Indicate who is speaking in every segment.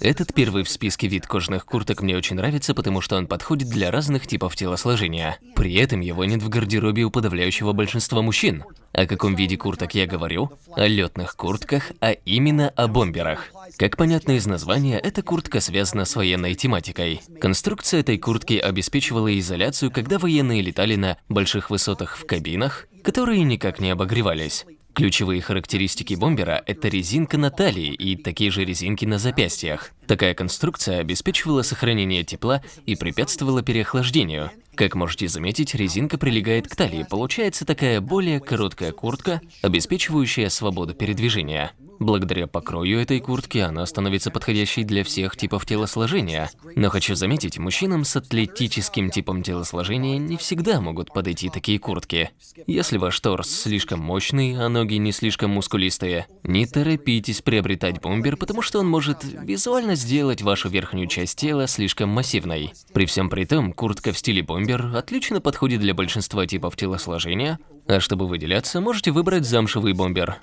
Speaker 1: Этот первый в списке вид кожаных курток мне очень нравится, потому что он подходит для разных типов телосложения. При этом его нет в гардеробе у подавляющего большинства мужчин. О каком виде курток я говорю? О летных куртках, а именно о бомберах. Как понятно из названия, эта куртка связана с военной тематикой. Конструкция этой куртки обеспечивала изоляцию, когда военные летали на больших высотах в кабинах, которые никак не обогревались. Ключевые характеристики бомбера – это резинка на талии и такие же резинки на запястьях. Такая конструкция обеспечивала сохранение тепла и препятствовала переохлаждению. Как можете заметить, резинка прилегает к талии, получается такая более короткая куртка, обеспечивающая свободу передвижения. Благодаря покрою этой куртки она становится подходящей для всех типов телосложения. Но хочу заметить, мужчинам с атлетическим типом телосложения не всегда могут подойти такие куртки. Если ваш торс слишком мощный, а ноги не слишком мускулистые, не торопитесь приобретать бомбер, потому что он может визуально сделать вашу верхнюю часть тела слишком массивной. При всем при том, куртка в стиле бомбер отлично подходит для большинства типов телосложения, а чтобы выделяться, можете выбрать замшевый бомбер.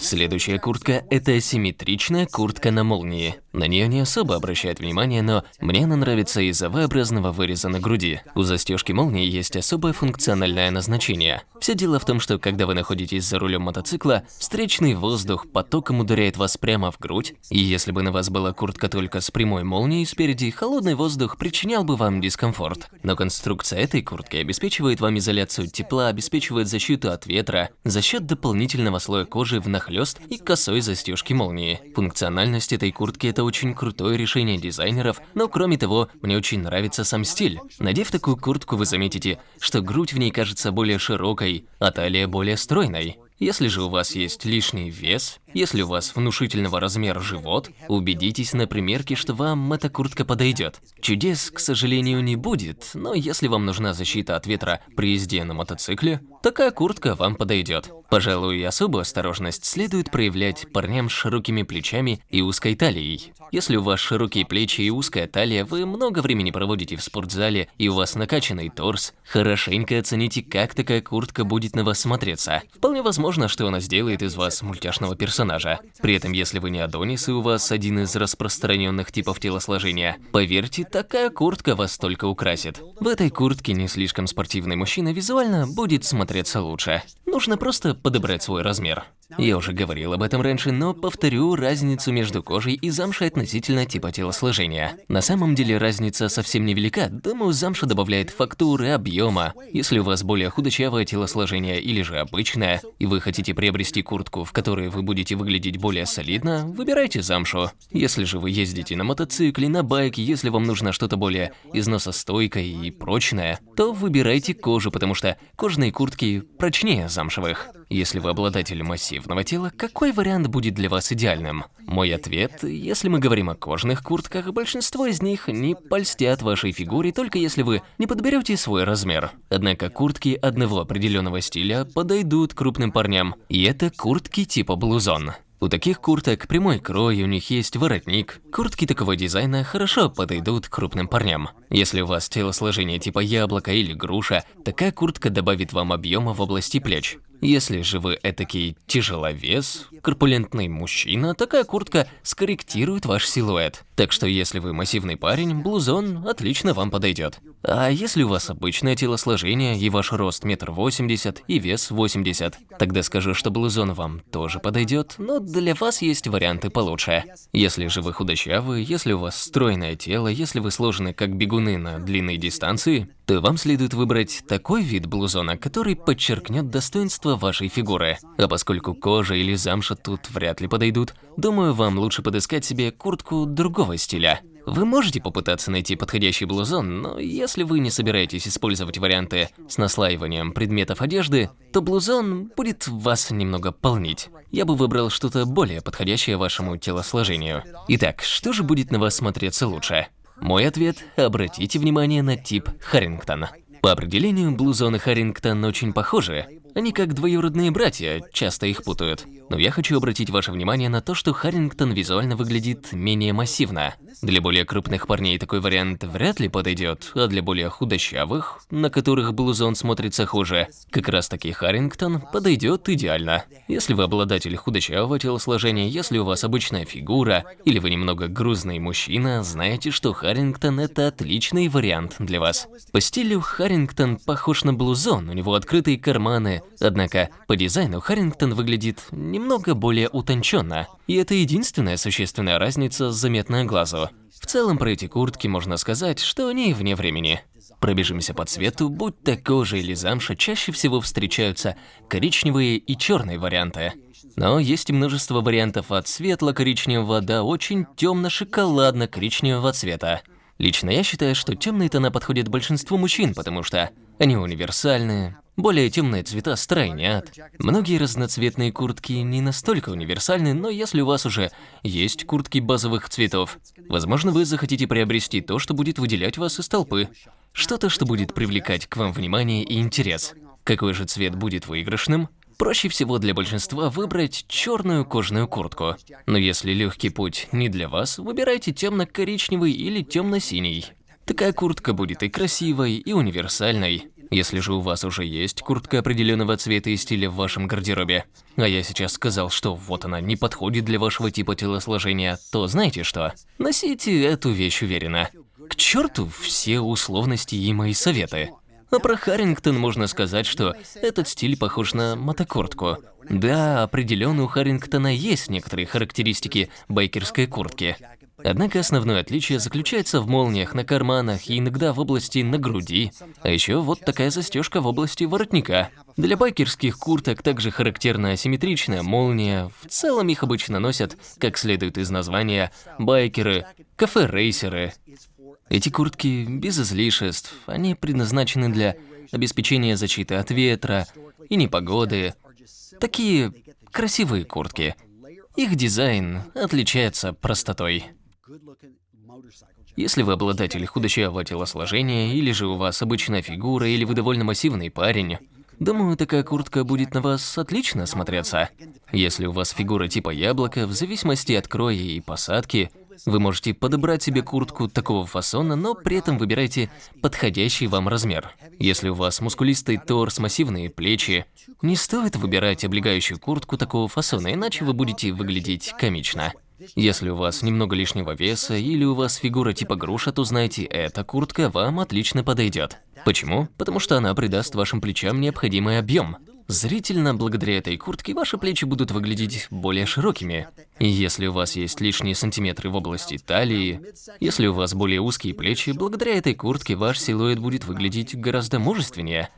Speaker 1: Следующая куртка – это асимметричная куртка на молнии. На нее не особо обращают внимание, но мне она нравится из-за V-образного выреза на груди. У застежки молнии есть особое функциональное назначение. Все дело в том, что когда вы находитесь за рулем мотоцикла, встречный воздух потоком ударяет вас прямо в грудь, и если бы на вас была куртка только с прямой молнией спереди, холодный воздух причинял бы вам дискомфорт. Но конструкция этой куртки обеспечивает вам изоляцию тепла, обеспечивает защиту от ветра за счет дополнительного слоя кожи внахлёст и косой застежки молнии. Функциональность этой куртки – это очень крутое решение дизайнеров, но кроме того, мне очень нравится сам стиль. Надев такую куртку, вы заметите, что грудь в ней кажется более широкой, а талия более стройной. Если же у вас есть лишний вес, если у вас внушительного размера живот, убедитесь на примерке, что вам эта куртка подойдет. Чудес, к сожалению, не будет, но если вам нужна защита от ветра при езде на мотоцикле, такая куртка вам подойдет. Пожалуй, особую осторожность следует проявлять парням с широкими плечами и узкой талией. Если у вас широкие плечи и узкая талия, вы много времени проводите в спортзале и у вас накачанный торс, хорошенько оцените, как такая куртка будет на вас смотреться. Вполне возможно, что она сделает из вас мультяшного персонажа. При этом, если вы не Адонис и у вас один из распространенных типов телосложения, поверьте, такая куртка вас только украсит. В этой куртке не слишком спортивный мужчина визуально будет смотреться лучше. Нужно просто подобрать свой размер. Я уже говорил об этом раньше, но повторю разницу между кожей и замшей относительно типа телосложения. На самом деле разница совсем невелика, думаю, замша добавляет фактуры, объема. Если у вас более худощавое телосложение или же обычное, и вы хотите приобрести куртку, в которой вы будете выглядеть более солидно, выбирайте замшу. Если же вы ездите на мотоцикле, на байке, если вам нужно что-то более износостойкое и прочное, то выбирайте кожу, потому что кожаные куртки прочнее замшевых. Если вы обладатель массивного тела, какой вариант будет для вас идеальным? Мой ответ, если мы говорим о кожаных куртках, большинство из них не польстят вашей фигуре, только если вы не подберете свой размер. Однако куртки одного определенного стиля подойдут крупным парням, и это куртки типа блузон. У таких курток прямой крой, у них есть воротник. Куртки такого дизайна хорошо подойдут крупным парням. Если у вас телосложение типа яблоко или груша, такая куртка добавит вам объема в области плеч. Если же вы этакий тяжеловес, корпулентный мужчина, такая куртка скорректирует ваш силуэт. Так что если вы массивный парень, блузон отлично вам подойдет. А если у вас обычное телосложение и ваш рост метр восемьдесят и вес 80, тогда скажу, что блузон вам тоже подойдет, но для вас есть варианты получше. Если же вы худощавый, если у вас стройное тело, если вы сложены как бегуны на длинной дистанции, то вам следует выбрать такой вид блузона, который подчеркнет достоинство вашей фигуры. А поскольку кожа или замша тут вряд ли подойдут, думаю, вам лучше подыскать себе куртку другого стиля. Вы можете попытаться найти подходящий блузон, но если вы не собираетесь использовать варианты с наслаиванием предметов одежды, то блузон будет вас немного полнить. Я бы выбрал что-то более подходящее вашему телосложению. Итак, что же будет на вас смотреться лучше? Мой ответ – обратите внимание на тип Харрингтон. По определению, блузоны Харрингтон очень похожи. Они как двоюродные братья, часто их путают. Но я хочу обратить ваше внимание на то, что Харрингтон визуально выглядит менее массивно. Для более крупных парней такой вариант вряд ли подойдет, а для более худощавых, на которых блузон смотрится хуже, как раз таки Харрингтон подойдет идеально. Если вы обладатель худощавого телосложения, если у вас обычная фигура, или вы немного грузный мужчина, знаете, что Харрингтон это отличный вариант для вас. По стилю Харрингтон похож на блузон, у него открытые карманы, однако по дизайну Харрингтон выглядит немного более утонченно. И это единственная существенная разница, заметная глазу. В целом про эти куртки можно сказать, что они вне времени. Пробежимся по цвету, будь то кожа или замша, чаще всего встречаются коричневые и черные варианты. Но есть и множество вариантов от светло-коричневого до очень темно-шоколадно-коричневого цвета. Лично я считаю, что темные тона подходят большинству мужчин, потому что они универсальные, более темные цвета стройнят. Многие разноцветные куртки не настолько универсальны, но если у вас уже есть куртки базовых цветов, возможно, вы захотите приобрести то, что будет выделять вас из толпы. Что-то, что будет привлекать к вам внимание и интерес. Какой же цвет будет выигрышным? Проще всего для большинства выбрать черную кожаную куртку. Но если легкий путь не для вас, выбирайте темно-коричневый или темно-синий. Такая куртка будет и красивой, и универсальной. Если же у вас уже есть куртка определенного цвета и стиля в вашем гардеробе, а я сейчас сказал, что вот она не подходит для вашего типа телосложения, то знаете что? Носите эту вещь уверенно. К черту все условности и мои советы. А про Харрингтон можно сказать, что этот стиль похож на мотокуртку. Да, определенно у Харрингтона есть некоторые характеристики байкерской куртки. Однако основное отличие заключается в молниях на карманах и иногда в области на груди, а еще вот такая застежка в области воротника. Для байкерских курток также характерна асимметричная молния, в целом их обычно носят, как следует из названия, байкеры, кафе-рейсеры, эти куртки без излишеств, они предназначены для обеспечения защиты от ветра и непогоды. Такие красивые куртки. Их дизайн отличается простотой. Если вы обладатель худощавого телосложения, или же у вас обычная фигура, или вы довольно массивный парень, думаю, такая куртка будет на вас отлично смотреться. Если у вас фигура типа яблока, в зависимости от кроя и посадки, вы можете подобрать себе куртку такого фасона, но при этом выбирайте подходящий вам размер. Если у вас мускулистый торс, массивные плечи, не стоит выбирать облегающую куртку такого фасона, иначе вы будете выглядеть комично. Если у вас немного лишнего веса или у вас фигура типа груша, то знайте, эта куртка вам отлично подойдет. Почему? Потому что она придаст вашим плечам необходимый объем. Зрительно, благодаря этой куртке, ваши плечи будут выглядеть более широкими. И если у вас есть лишние сантиметры в области талии, если у вас более узкие плечи, благодаря этой куртке ваш силуэт будет выглядеть гораздо мужественнее.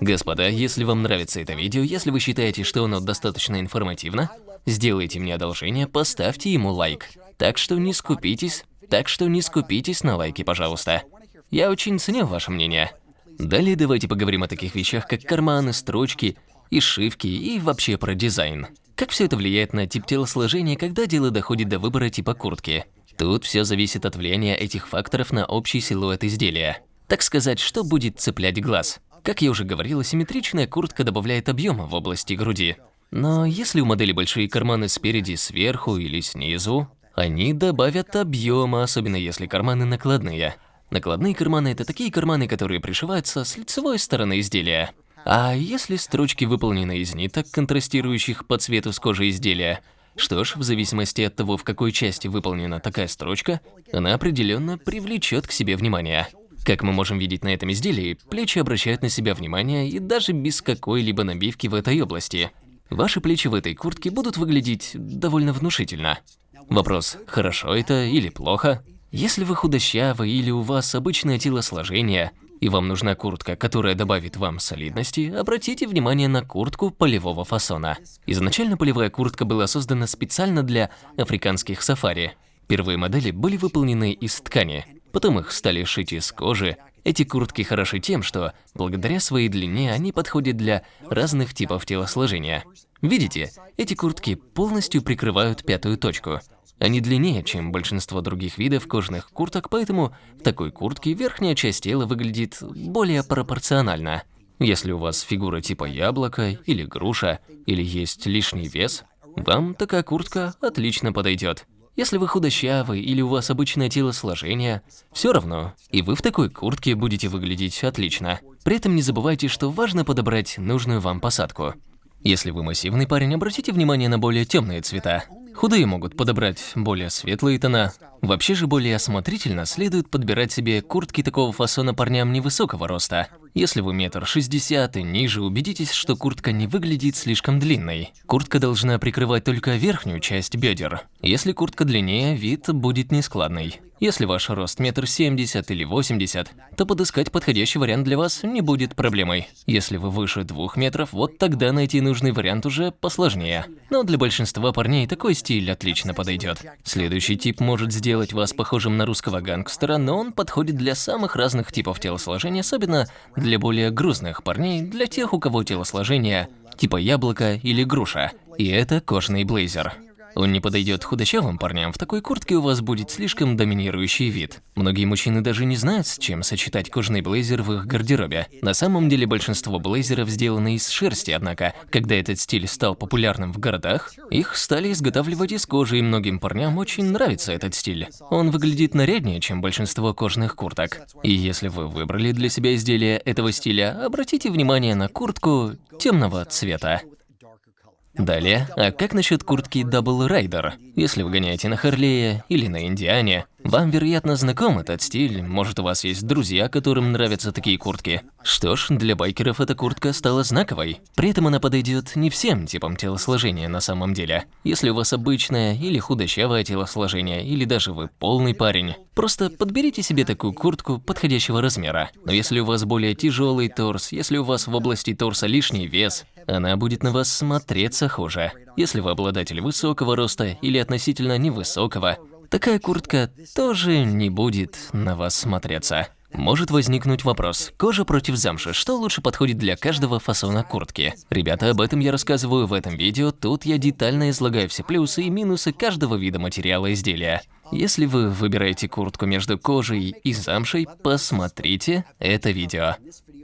Speaker 1: Господа, если вам нравится это видео, если вы считаете, что оно достаточно информативно, сделайте мне одолжение, поставьте ему лайк. Так что не скупитесь, так что не скупитесь на лайки, пожалуйста. Я очень ценю ваше мнение. Далее давайте поговорим о таких вещах, как карманы, строчки и шивки, и вообще про дизайн. Как все это влияет на тип телосложения, когда дело доходит до выбора типа куртки? Тут все зависит от влияния этих факторов на общий силуэт изделия. Так сказать, что будет цеплять глаз? Как я уже говорил, симметричная куртка добавляет объема в области груди. Но если у модели большие карманы спереди, сверху или снизу, они добавят объема, особенно если карманы накладные. Накладные карманы – это такие карманы, которые пришиваются с лицевой стороны изделия. А если строчки выполнены из ниток, контрастирующих по цвету с кожи изделия, что ж, в зависимости от того, в какой части выполнена такая строчка, она определенно привлечет к себе внимание. Как мы можем видеть на этом изделии, плечи обращают на себя внимание и даже без какой-либо набивки в этой области. Ваши плечи в этой куртке будут выглядеть довольно внушительно. Вопрос, хорошо это или плохо? Если вы худощавы или у вас обычное телосложение, и вам нужна куртка, которая добавит вам солидности, обратите внимание на куртку полевого фасона. Изначально полевая куртка была создана специально для африканских сафари. Первые модели были выполнены из ткани, потом их стали шить из кожи. Эти куртки хороши тем, что благодаря своей длине они подходят для разных типов телосложения. Видите, эти куртки полностью прикрывают пятую точку, они длиннее, чем большинство других видов кожаных курток, поэтому в такой куртке верхняя часть тела выглядит более пропорционально. Если у вас фигура типа яблока или груша, или есть лишний вес, вам такая куртка отлично подойдет. Если вы худощавый или у вас обычное телосложение, все равно, и вы в такой куртке будете выглядеть отлично. При этом не забывайте, что важно подобрать нужную вам посадку. Если вы массивный парень, обратите внимание на более темные цвета. Худые могут подобрать более светлые тона. Вообще же более осмотрительно следует подбирать себе куртки такого фасона парням невысокого роста. Если вы метр шестьдесят и ниже, убедитесь, что куртка не выглядит слишком длинной. Куртка должна прикрывать только верхнюю часть бедер. Если куртка длиннее, вид будет нескладный. Если ваш рост метр семьдесят или восемьдесят, то подыскать подходящий вариант для вас не будет проблемой. Если вы выше двух метров, вот тогда найти нужный вариант уже посложнее. Но для большинства парней такой стиль отлично подойдет. Следующий тип может сделать вас похожим на русского гангстера, но он подходит для самых разных типов телосложения, особенно для более грузных парней, для тех, у кого телосложение типа яблоко или груша. И это кожаный блейзер. Он не подойдет худощавым парням, в такой куртке у вас будет слишком доминирующий вид. Многие мужчины даже не знают, с чем сочетать кожаный блейзер в их гардеробе. На самом деле большинство блейзеров сделаны из шерсти, однако, когда этот стиль стал популярным в городах, их стали изготавливать из кожи, и многим парням очень нравится этот стиль. Он выглядит наряднее, чем большинство кожаных курток. И если вы выбрали для себя изделие этого стиля, обратите внимание на куртку темного цвета. Далее, а как насчет куртки Double Rider? Если вы гоняете на Харлее или на Индиане, вам, вероятно, знаком этот стиль, может у вас есть друзья, которым нравятся такие куртки. Что ж, для байкеров эта куртка стала знаковой. При этом она подойдет не всем типам телосложения на самом деле. Если у вас обычное или худощавое телосложение, или даже вы полный парень, просто подберите себе такую куртку подходящего размера. Но если у вас более тяжелый торс, если у вас в области торса лишний вес, она будет на вас смотреться хуже. Если вы обладатель высокого роста или относительно невысокого, такая куртка тоже не будет на вас смотреться. Может возникнуть вопрос, кожа против замши, что лучше подходит для каждого фасона куртки? Ребята, об этом я рассказываю в этом видео, тут я детально излагаю все плюсы и минусы каждого вида материала изделия. Если вы выбираете куртку между кожей и замшей, посмотрите это видео.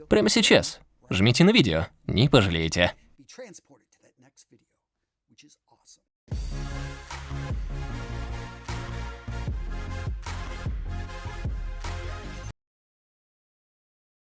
Speaker 1: Прямо сейчас. Жмите на видео, не пожалеете.